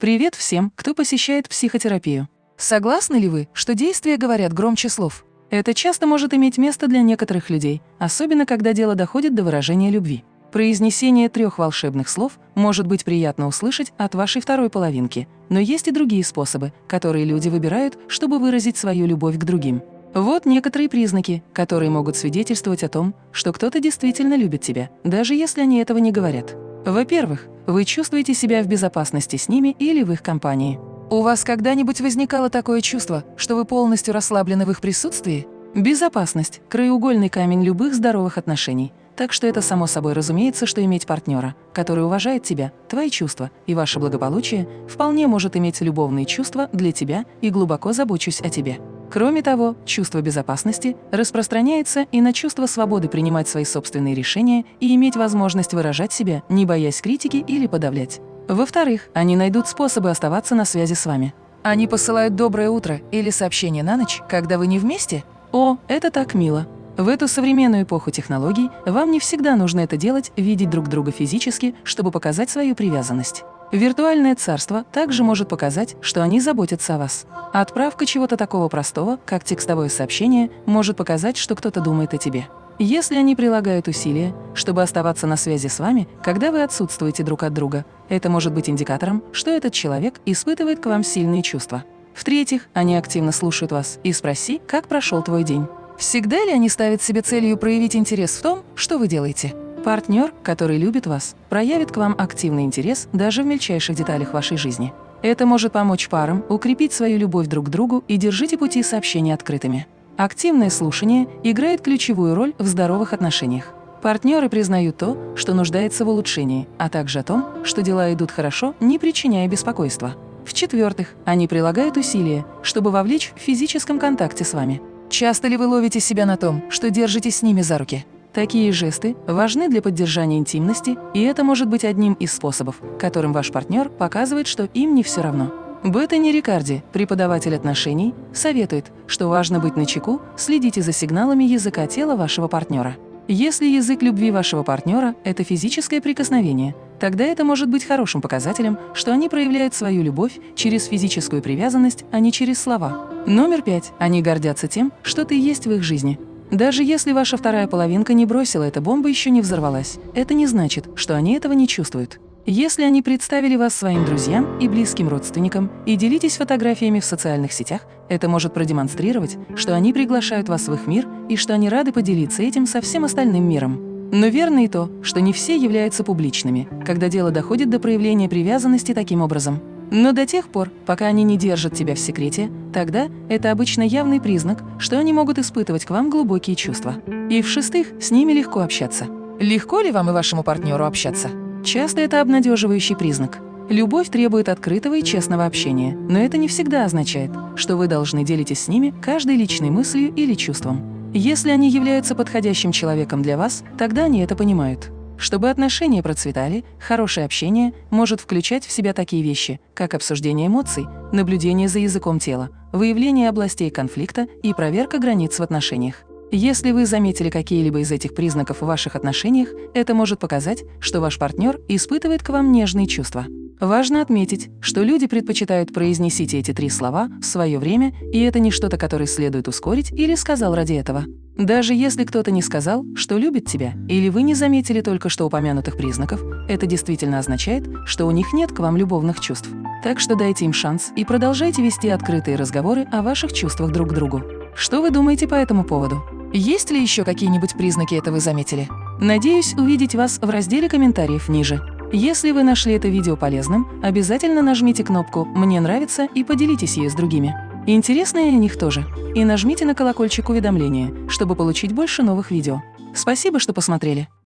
Привет всем, кто посещает психотерапию. Согласны ли вы, что действия говорят громче слов? Это часто может иметь место для некоторых людей, особенно когда дело доходит до выражения любви. Произнесение трех волшебных слов может быть приятно услышать от вашей второй половинки, но есть и другие способы, которые люди выбирают, чтобы выразить свою любовь к другим. Вот некоторые признаки, которые могут свидетельствовать о том, что кто-то действительно любит тебя, даже если они этого не говорят. Во-первых, вы чувствуете себя в безопасности с ними или в их компании. У вас когда-нибудь возникало такое чувство, что вы полностью расслаблены в их присутствии? Безопасность – краеугольный камень любых здоровых отношений. Так что это само собой разумеется, что иметь партнера, который уважает тебя, твои чувства и ваше благополучие, вполне может иметь любовные чувства для тебя и глубоко забочусь о тебе. Кроме того, чувство безопасности распространяется и на чувство свободы принимать свои собственные решения и иметь возможность выражать себя, не боясь критики или подавлять. Во-вторых, они найдут способы оставаться на связи с вами. Они посылают «доброе утро» или сообщение на ночь, когда вы не вместе? О, это так мило! В эту современную эпоху технологий вам не всегда нужно это делать, видеть друг друга физически, чтобы показать свою привязанность. Виртуальное царство также может показать, что они заботятся о вас. Отправка чего-то такого простого, как текстовое сообщение, может показать, что кто-то думает о тебе. Если они прилагают усилия, чтобы оставаться на связи с вами, когда вы отсутствуете друг от друга, это может быть индикатором, что этот человек испытывает к вам сильные чувства. В-третьих, они активно слушают вас и спроси, как прошел твой день. Всегда ли они ставят себе целью проявить интерес в том, что вы делаете? Партнер, который любит вас, проявит к вам активный интерес даже в мельчайших деталях вашей жизни. Это может помочь парам укрепить свою любовь друг к другу и держите пути сообщения открытыми. Активное слушание играет ключевую роль в здоровых отношениях. Партнеры признают то, что нуждается в улучшении, а также о том, что дела идут хорошо, не причиняя беспокойства. В-четвертых, они прилагают усилия, чтобы вовлечь в физическом контакте с вами. Часто ли вы ловите себя на том, что держитесь с ними за руки? Такие жесты важны для поддержания интимности, и это может быть одним из способов, которым ваш партнер показывает, что им не все равно. Беттани Рикарди, преподаватель отношений, советует, что важно быть начеку, следите за сигналами языка тела вашего партнера. Если язык любви вашего партнера – это физическое прикосновение, тогда это может быть хорошим показателем, что они проявляют свою любовь через физическую привязанность, а не через слова. Номер пять. Они гордятся тем, что ты есть в их жизни. Даже если ваша вторая половинка не бросила, эта бомба еще не взорвалась. Это не значит, что они этого не чувствуют. Если они представили вас своим друзьям и близким родственникам и делитесь фотографиями в социальных сетях, это может продемонстрировать, что они приглашают вас в их мир и что они рады поделиться этим со всем остальным миром. Но верно и то, что не все являются публичными, когда дело доходит до проявления привязанности таким образом. Но до тех пор, пока они не держат тебя в секрете, тогда это обычно явный признак, что они могут испытывать к вам глубокие чувства. И в-шестых, с ними легко общаться. Легко ли вам и вашему партнеру общаться? Часто это обнадеживающий признак. Любовь требует открытого и честного общения, но это не всегда означает, что вы должны делитесь с ними каждой личной мыслью или чувством. Если они являются подходящим человеком для вас, тогда они это понимают. Чтобы отношения процветали, хорошее общение может включать в себя такие вещи, как обсуждение эмоций, наблюдение за языком тела, выявление областей конфликта и проверка границ в отношениях. Если вы заметили какие-либо из этих признаков в ваших отношениях, это может показать, что ваш партнер испытывает к вам нежные чувства. Важно отметить, что люди предпочитают произнесите эти три слова в свое время, и это не что-то, которое следует ускорить или сказал ради этого. Даже если кто-то не сказал, что любит тебя, или вы не заметили только что упомянутых признаков, это действительно означает, что у них нет к вам любовных чувств. Так что дайте им шанс и продолжайте вести открытые разговоры о ваших чувствах друг к другу. Что вы думаете по этому поводу? Есть ли еще какие-нибудь признаки этого заметили? Надеюсь увидеть вас в разделе комментариев ниже. Если вы нашли это видео полезным, обязательно нажмите кнопку «Мне нравится» и поделитесь ею с другими. Интересно и о них тоже. И нажмите на колокольчик уведомления, чтобы получить больше новых видео. Спасибо, что посмотрели.